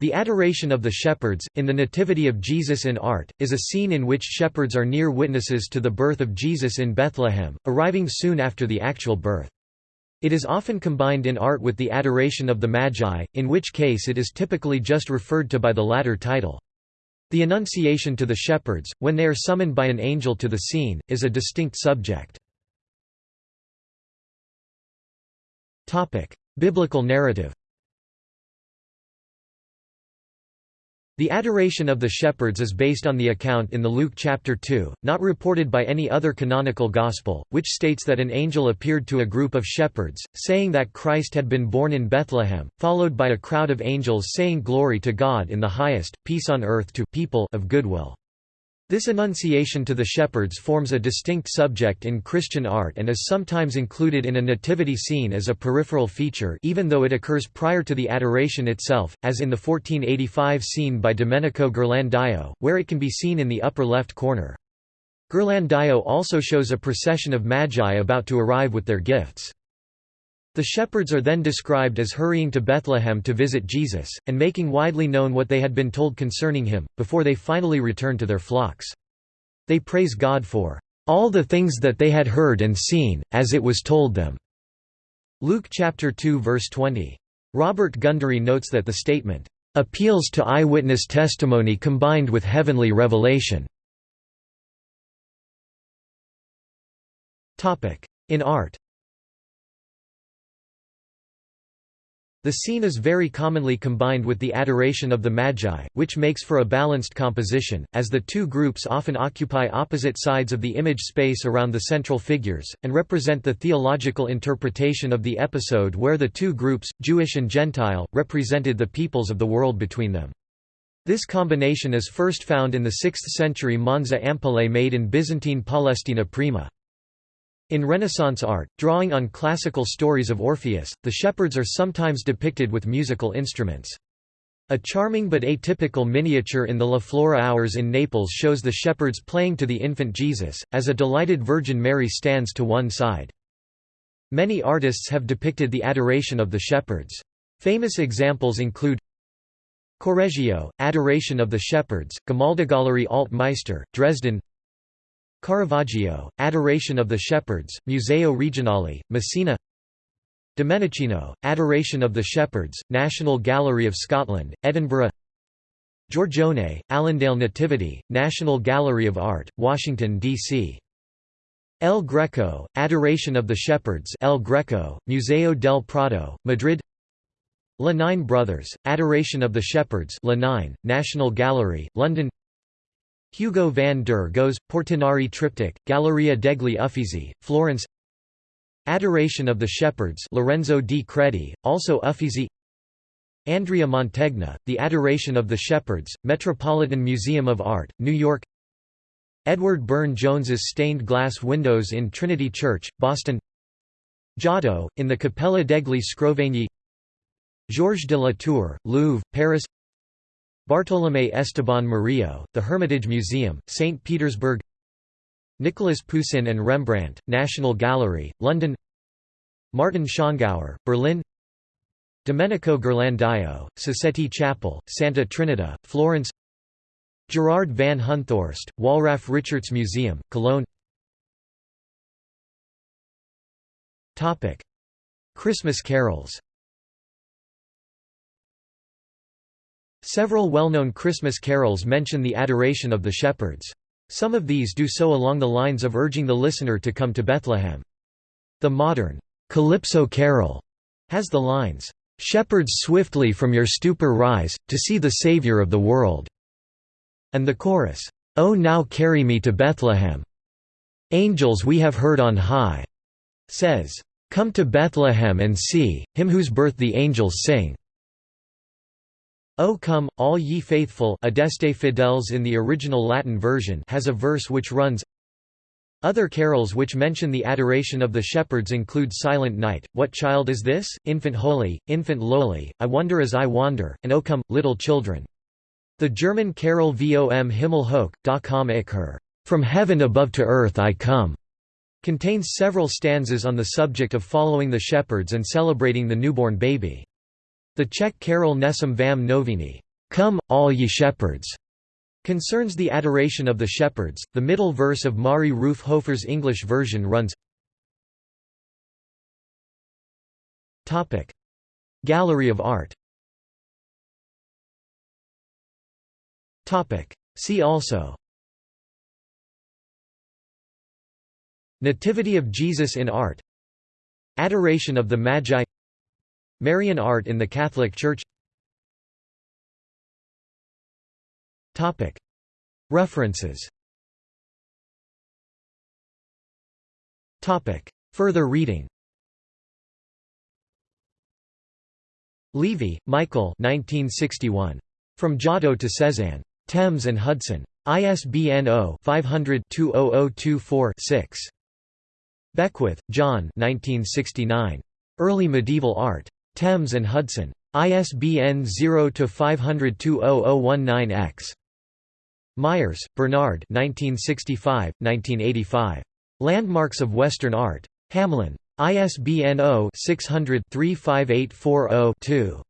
The Adoration of the Shepherds, in the Nativity of Jesus in art, is a scene in which shepherds are near witnesses to the birth of Jesus in Bethlehem, arriving soon after the actual birth. It is often combined in art with the Adoration of the Magi, in which case it is typically just referred to by the latter title. The Annunciation to the shepherds, when they are summoned by an angel to the scene, is a distinct subject. Biblical narrative The adoration of the shepherds is based on the account in the Luke chapter 2, not reported by any other canonical gospel, which states that an angel appeared to a group of shepherds, saying that Christ had been born in Bethlehem, followed by a crowd of angels saying glory to God in the highest, peace on earth to people of goodwill. This annunciation to the shepherds forms a distinct subject in Christian art and is sometimes included in a nativity scene as a peripheral feature even though it occurs prior to the adoration itself, as in the 1485 scene by Domenico Ghirlandaio, where it can be seen in the upper left corner. Ghirlandaio also shows a procession of magi about to arrive with their gifts. The shepherds are then described as hurrying to Bethlehem to visit Jesus, and making widely known what they had been told concerning him, before they finally return to their flocks. They praise God for all the things that they had heard and seen, as it was told them." Luke chapter 2 verse 20. Robert Gundry notes that the statement, "...appeals to eyewitness testimony combined with heavenly revelation." In art The scene is very commonly combined with the adoration of the Magi, which makes for a balanced composition, as the two groups often occupy opposite sides of the image space around the central figures, and represent the theological interpretation of the episode where the two groups, Jewish and Gentile, represented the peoples of the world between them. This combination is first found in the 6th century Monza ampullae made in Byzantine Palestina prima. In Renaissance art, drawing on classical stories of Orpheus, the shepherds are sometimes depicted with musical instruments. A charming but atypical miniature in the La Flora Hours in Naples shows the shepherds playing to the infant Jesus, as a delighted Virgin Mary stands to one side. Many artists have depicted the adoration of the shepherds. Famous examples include Correggio, Adoration of the Shepherds, Gemäldegalerie Alt Meister, Dresden Caravaggio, Adoration of the Shepherds, Museo Regionale, Messina. Domenichino, Adoration of the Shepherds, National Gallery of Scotland, Edinburgh. Giorgione, Allendale Nativity, National Gallery of Art, Washington, D.C. El Greco, Adoration of the Shepherds El Greco, Museo del Prado, Madrid. Le Nain Brothers, Adoration of the Shepherds Le Nain, National Gallery, London Hugo van der Goes, Portinari Triptych, Galleria degli Uffizi, Florence. Adoration of the Shepherds Lorenzo di Credi, also Uffizi. Andrea Mantegna, The Adoration of the Shepherds, Metropolitan Museum of Art, New York. Edward Burne-Jones's stained glass windows in Trinity Church, Boston. Giotto, in the Cappella degli Scrovegni Georges de la Tour, Louvre, Paris Bartolomé Esteban Murillo, The Hermitage Museum, St. Petersburg Nicolas Poussin and Rembrandt, National Gallery, London Martin Schongauer, Berlin Domenico Ghirlandaio, Sassetti Chapel, Santa Trinita, Florence Gerard van Honthorst, Wallraf Richartz Museum, Cologne Christmas carols Several well-known Christmas carols mention the adoration of the shepherds. Some of these do so along the lines of urging the listener to come to Bethlehem. The modern, "'Calypso Carol' has the lines, "'Shepherds swiftly from your stupor rise, to see the Saviour of the world' and the chorus, "'Oh now carry me to Bethlehem' Angels we have heard on high' says, "'Come to Bethlehem and see, him whose birth the angels sing' O come, all ye faithful Adeste Fideles in the original Latin version has a verse which runs Other carols which mention the adoration of the shepherds include Silent Night, What Child is This? Infant Holy, Infant Lowly, I Wonder as I Wander, and O come, Little Children. The German carol Vom Himmel hoch, da komm ich her, From Heaven Above to Earth I Come, contains several stanzas on the subject of following the shepherds and celebrating the newborn baby. The Czech carol Nesem vám noviny "'Come, all ye shepherds' concerns the adoration of the shepherds. The middle verse of Mari Ruef Hofer's English version runs Gallery of art. See also. Nativity of Jesus in art. Adoration of the Magi Marian art in the Catholic Church References Further reading Levey, Michael 1961. From Giotto to Cézanne. Thames and Hudson. ISBN 0-500-20024-6. Beckwith, John 1969. Early Medieval Art. Thames and Hudson. ISBN 0-500-20019-X. Myers, Bernard 1965, 1985. Landmarks of Western Art. Hamlyn. ISBN 0-600-35840-2.